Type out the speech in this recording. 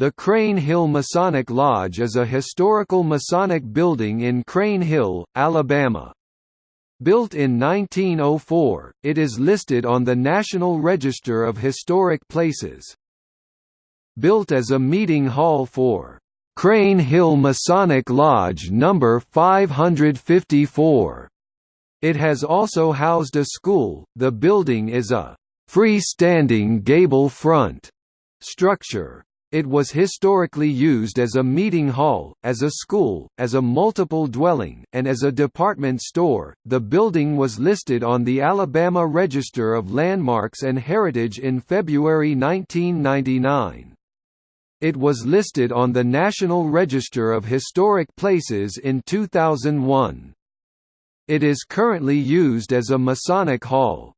The Crane Hill Masonic Lodge is a historical Masonic building in Crane Hill, Alabama. Built in 1904, it is listed on the National Register of Historic Places. Built as a meeting hall for Crane Hill Masonic Lodge No. 554. It has also housed a school. The building is a freestanding gable front structure. It was historically used as a meeting hall, as a school, as a multiple dwelling, and as a department store. The building was listed on the Alabama Register of Landmarks and Heritage in February 1999. It was listed on the National Register of Historic Places in 2001. It is currently used as a Masonic hall.